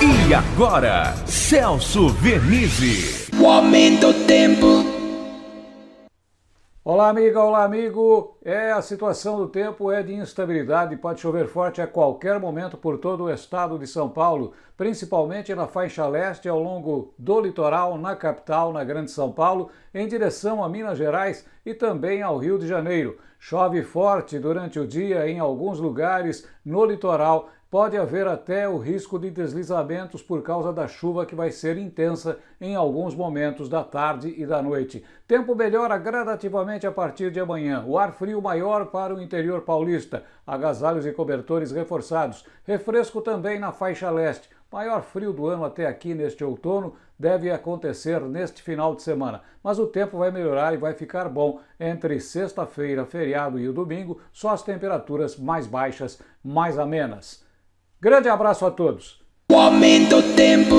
E agora, Celso Vernizzi. O aumento do tempo. Olá, amiga, olá, amigo. É, a situação do tempo é de instabilidade, pode chover forte a qualquer momento por todo o estado de São Paulo, principalmente na faixa leste ao longo do litoral, na capital, na Grande São Paulo, em direção a Minas Gerais e também ao Rio de Janeiro. Chove forte durante o dia em alguns lugares no litoral pode haver até o risco de deslizamentos por causa da chuva que vai ser intensa em alguns momentos da tarde e da noite. Tempo melhora gradativamente a partir de amanhã. O ar frio maior para o interior paulista, agasalhos e cobertores reforçados. Refresco também na faixa leste. Maior frio do ano até aqui neste outono deve acontecer neste final de semana, mas o tempo vai melhorar e vai ficar bom entre sexta-feira, feriado e o domingo, só as temperaturas mais baixas, mais amenas. Grande abraço a todos. O aumento tempo.